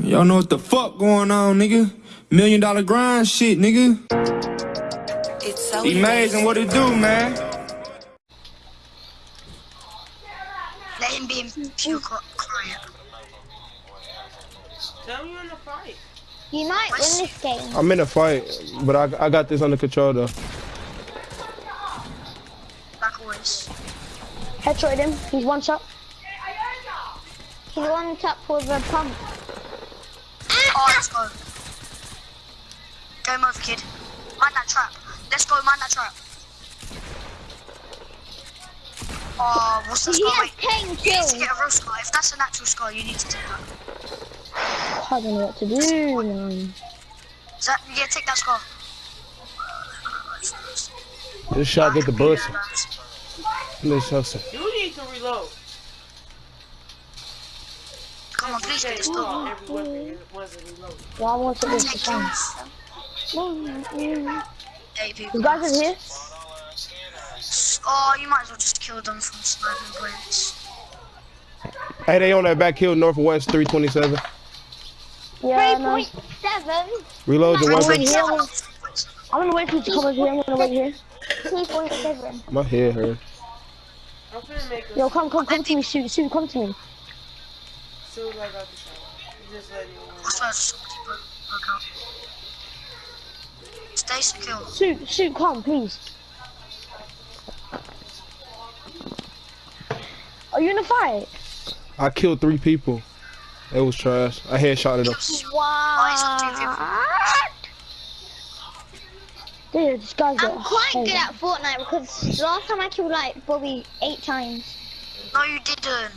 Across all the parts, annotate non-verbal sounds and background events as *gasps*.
Y'all know what the fuck going on, nigga. Million dollar grind shit, nigga. It's so Amazing what it do, man. Let him be in pure qui- quiet. Tell me you in the fight. You might win this game. I'm in a fight, but I, I got this under control though. Like always. Headshot him. He's one shot. He's one tap with a pump. Oh, let's go. Game over, kid. Mind that trap. Let's go, mind that trap. Oh, what's that He score? has Wait, 10 you need to get a real score. If that's a natural score, you need to take that. I don't know what to do, man. Is that, yeah, take that score. This shot get the bush. Yeah, nice. Let's hustle. You need to reload. Come on, please get this Every done. gun, every weapon it wasn't reloaded. Yeah, I want to do Take this time. people. You guys are here? Oh, you might as well just kill them from sniping points. Hey, they on that back hill northwest 327. Yeah, no. 3.7. Reload your I'm weapon. I'm gonna- wait for you to come over here. I'm gonna wait here. 3.7. My head hurt. I'm finna make Yo, come, come, come to me, shoot, shoot, come to me. Soon as I got the shot. You just let me know. What's that? Somebody broke, broke out. Stay secure. Shoot, shoot, come, please. Are you in a fight? I killed three people. It was trash. I headshotted them. Oh, he's on. Dude, this guy's I'm quite good at Fortnite because last time I killed like Bobby eight times. No, you didn't.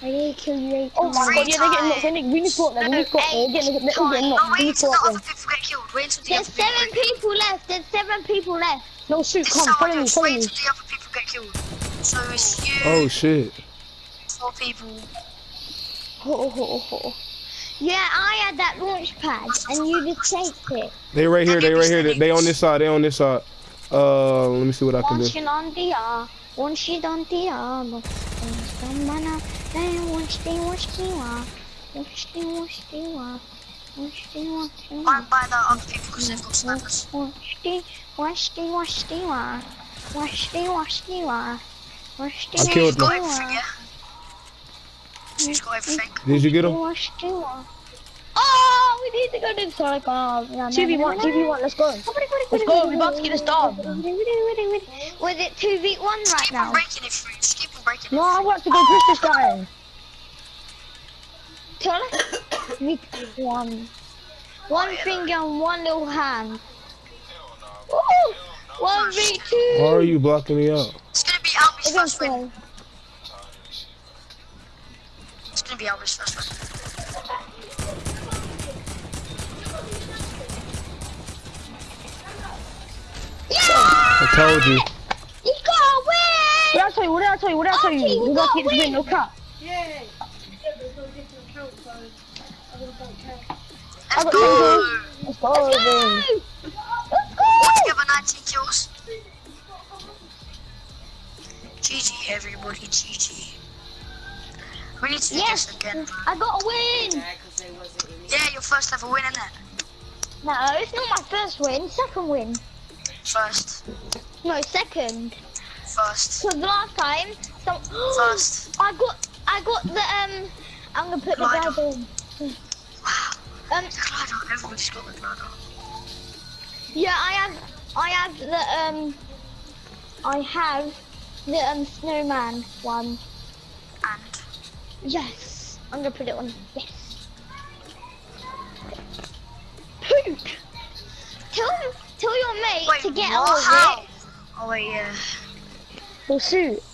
I did kill you eight Oh times. my god, yeah, they're getting knocked. They're getting really caught there. Really caught there. They're getting, they're getting knocked. wait Really until the caught there. people get killed. Wait until the There's seven get people left. There's seven people left. No, shoot, This come, is follow me, follow me. the other people get killed. So it's you, Oh shit. four people. Oh, oh, oh, oh. Yeah, I had that launch pad and you just taked it. They right here. They right here. They, they on this side. They on this side. Uh, let me see what I can do. Watching on the uh, watching on the uh, mana, then watching, watching, uh, watching, watching, uh, watching, watching, uh. Mind by the other people because they've got snipers. Watching, watching, watching, uh, watching, watching, uh, watching, I killed Who's got them. everything, yeah? Who's got everything? Did you get them? Watching, uh. Oh, we need to go to the Sonic Bomb. 2v1, 2v1, let's go. Let's go, we're about to get this done. Was it 2v1 right now? breaking it through. Just keep on breaking No, I want to go push this guy. Sonic? one. One finger and one little hand. Ooh, one v two. Why are you blocking me out? It's gonna be Albie's first win. It's gonna be Albie's first win. Told you. You got What did I tell you? What did I tell you? What did I tell Okay, you? we We're about to got get this win, win. no cap. Yay! Let's got go! Let's go, then. Altogether 19 kills. GG everybody, GG. We need to do Yes. this again. bro. I got a win. Bad 'cause they wasn't in it. Yeah, your first ever win, innit? No, it's not my first win. Second win. First. No, second. First. Because last time, some. *gasps* First. I got, I got the um. I'm gonna put the Glider. guy in. Wow. Um, The glider. Everybody's got the glider. yeah, I have, I have the um. I have the um snowman one. And Yes, I'm gonna put it on. Yes. Poop. Tell tell your mate wait, to get what? on How? it. Oh wait, yeah.